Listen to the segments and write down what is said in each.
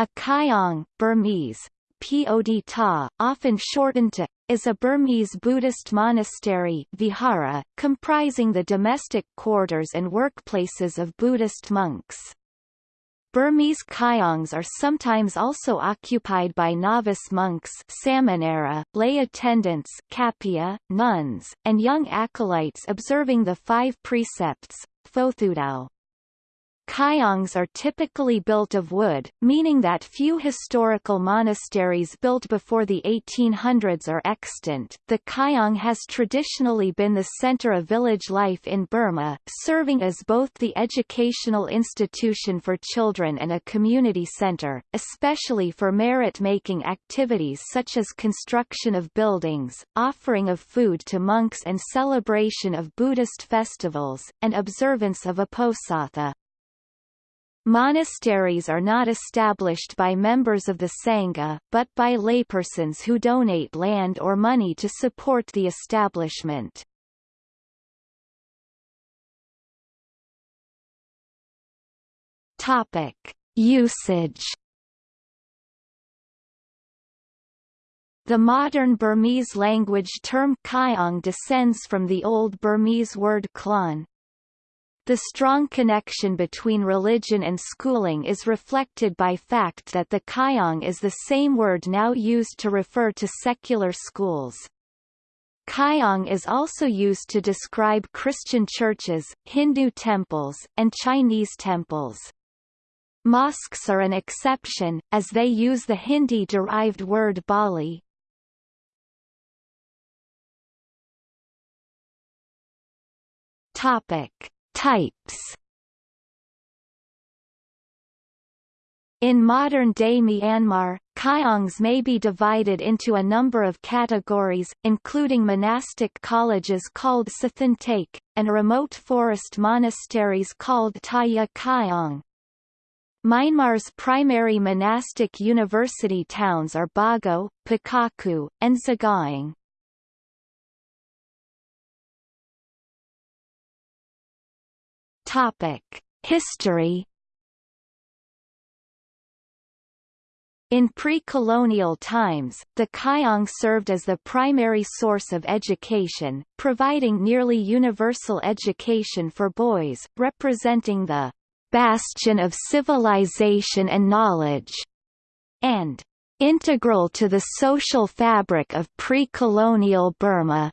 A Kyaung Burmese, Pod Ta, often shortened to, is a Burmese Buddhist monastery vihara, comprising the domestic quarters and workplaces of Buddhist monks. Burmese kyaungs are sometimes also occupied by novice monks samanera, lay attendants kapia, nuns, and young acolytes observing the five precepts, Fothudao. Kyaungs are typically built of wood, meaning that few historical monasteries built before the 1800s are extant. The Kyaung has traditionally been the center of village life in Burma, serving as both the educational institution for children and a community center, especially for merit-making activities such as construction of buildings, offering of food to monks and celebration of Buddhist festivals, and observance of Uposatha. Monasteries are not established by members of the Sangha, but by laypersons who donate land or money to support the establishment. Topic. Usage The modern Burmese language term Kyaung descends from the Old Burmese word klan, the strong connection between religion and schooling is reflected by fact that the Kyaung is the same word now used to refer to secular schools. Kyaung is also used to describe Christian churches, Hindu temples, and Chinese temples. Mosques are an exception, as they use the Hindi-derived word Bali. Topic. Types In modern-day Myanmar, Kyaungs may be divided into a number of categories, including monastic colleges called Sathantake, and remote forest monasteries called Taya Kyaung. Myanmar's primary monastic university towns are Bago, Pakokku, and Sagaing. Topic: History In pre-colonial times, the Kyaung served as the primary source of education, providing nearly universal education for boys, representing the bastion of civilization and knowledge, and integral to the social fabric of pre-colonial Burma.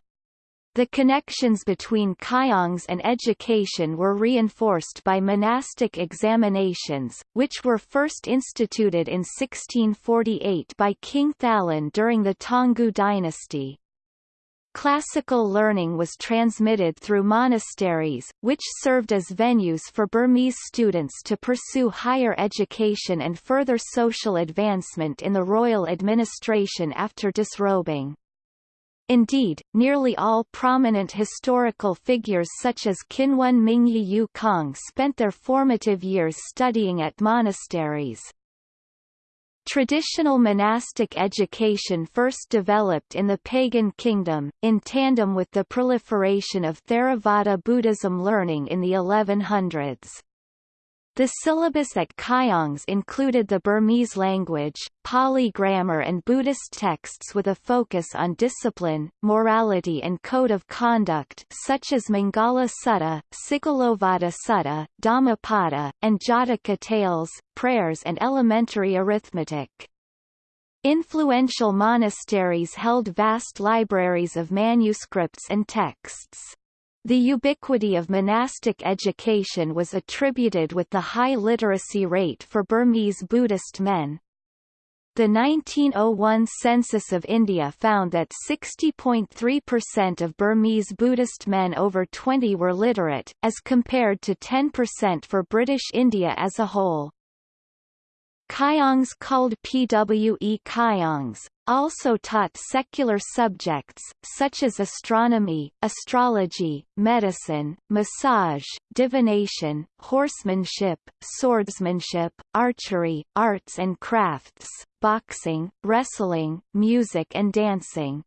The connections between Kyaungs and education were reinforced by monastic examinations, which were first instituted in 1648 by King Thalun during the Taungoo dynasty. Classical learning was transmitted through monasteries, which served as venues for Burmese students to pursue higher education and further social advancement in the royal administration after disrobing. Indeed, nearly all prominent historical figures such as Kinwun Mingyi U Kaung spent their formative years studying at monasteries. Traditional monastic education first developed in the pagan kingdom, in tandem with the proliferation of Theravada Buddhism learning in the 1100s. The syllabus at Kyaungs included the Burmese language, Pali grammar and Buddhist texts with a focus on discipline, morality and code of conduct such as Mangala Sutta, Sigalovada Sutta, Dhammapada, and Jataka tales, prayers and elementary arithmetic. Influential monasteries held vast libraries of manuscripts and texts. The ubiquity of monastic education was attributed with the high literacy rate for Burmese Buddhist men. The 1901 census of India found that 60.3% of Burmese Buddhist men over 20 were literate, as compared to 10% for British India as a whole. Kyaungs called PWE Kyaungs, also taught secular subjects, such as astronomy, astrology, medicine, massage, divination, horsemanship, swordsmanship, archery, arts and crafts, boxing, wrestling, music and dancing.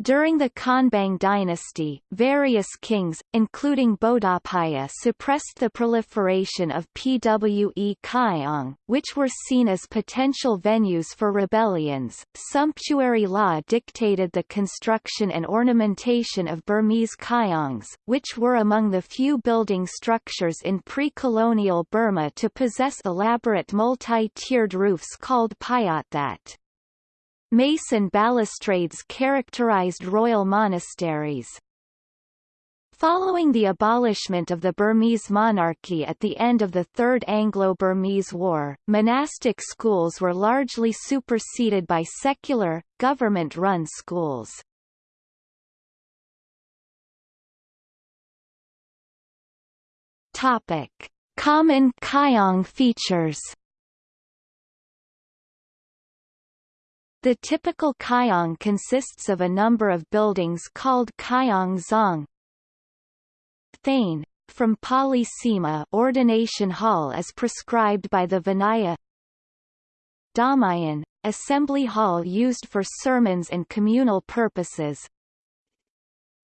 During the Konbaung dynasty, various kings, including Bodawpaya suppressed the proliferation of Pwe Kyaung, which were seen as potential venues for rebellions. Sumptuary law dictated the construction and ornamentation of Burmese Kyaungs, which were among the few building structures in pre-colonial Burma to possess elaborate multi-tiered roofs called pyatthat. Mason balustrades characterized royal monasteries. Following the abolishment of the Burmese monarchy at the end of the Third Anglo-Burmese War, monastic schools were largely superseded by secular, government-run schools. Topic: Common Kyaung features The typical kyaung consists of a number of buildings called kyaung zong. Thane, from Pali Sema ordination hall as prescribed by the Vinaya. Damayan, assembly hall used for sermons and communal purposes.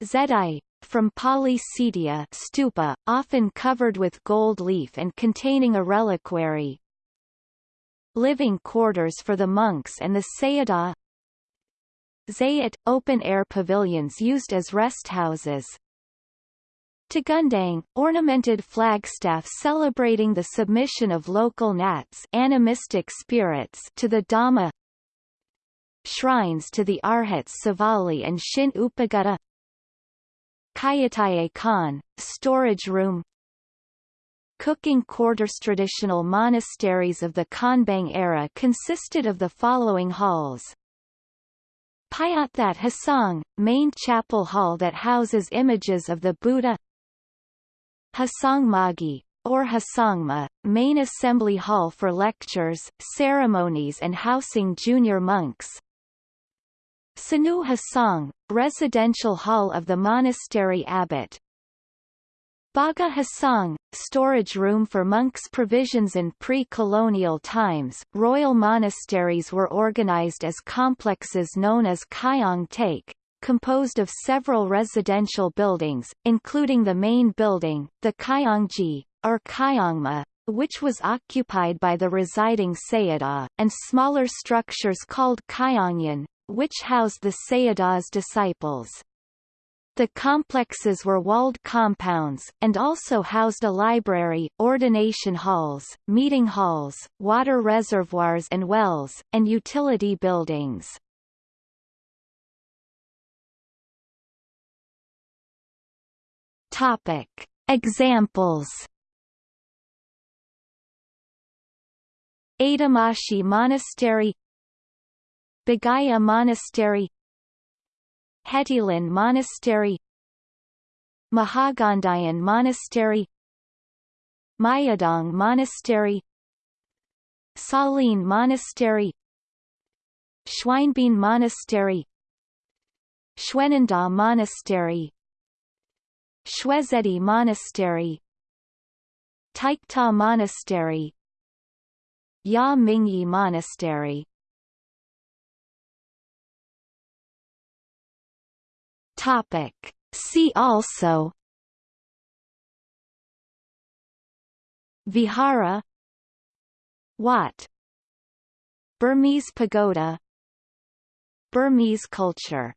Zedai, from Pali Sedia stupa, often covered with gold leaf and containing a reliquary living quarters for the monks and the Sayadaw. Zayat, open-air pavilions used as rest houses. Tagundang, ornamented flagstaff celebrating the submission of local nats animistic spirits to the Dhamma. Shrines to the Arhats Sivali and Shin Upagutta. Kayataye Khan, storage room cooking quarters traditional monasteries of the Konbaung era consisted of the following halls. Pyatthat Hasang, main chapel hall that houses images of the Buddha. Hasangmagi, or Hasangma, main assembly hall for lectures, ceremonies and housing junior monks. Sanu Hasang, residential hall of the monastery abbot Baga Hasang, storage room for monks' provisions in pre-colonial times. Royal monasteries were organized as complexes known as Kyaung Take, composed of several residential buildings, including the main building, the Kayongji, or Kayongma, which was occupied by the residing Sayadaw, and smaller structures called Kayongyan, which housed the Sayadaw's disciples. The complexes were walled compounds, and also housed a library, ordination halls, meeting halls, water reservoirs and wells, and utility buildings. Topic. Examples Atumashi Monastery Bagaya Monastery Hetilan Monastery Mahagandayon Monastery Myadaung Monastery Salin Monastery Schweinbein Monastery Shwenandaw Monastery Shwezedi Monastery Taiktaw Monastery Ya Mingyi Monastery Topic. See also Vihara Wat Burmese pagoda Burmese culture